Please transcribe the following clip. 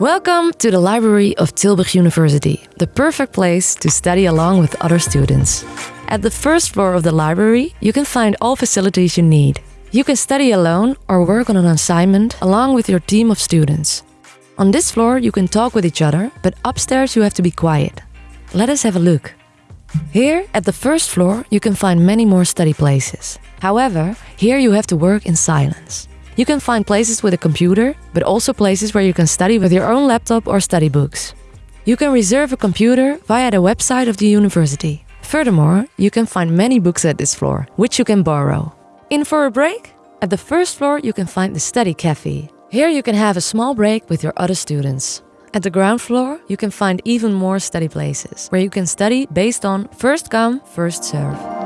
Welcome to the library of Tilburg University, the perfect place to study along with other students. At the first floor of the library, you can find all facilities you need. You can study alone or work on an assignment along with your team of students. On this floor, you can talk with each other, but upstairs you have to be quiet. Let us have a look. Here, at the first floor, you can find many more study places. However, here you have to work in silence. You can find places with a computer, but also places where you can study with your own laptop or study books. You can reserve a computer via the website of the university. Furthermore, you can find many books at this floor, which you can borrow. In for a break? At the first floor, you can find the study cafe. Here you can have a small break with your other students. At the ground floor, you can find even more study places, where you can study based on first come, first serve.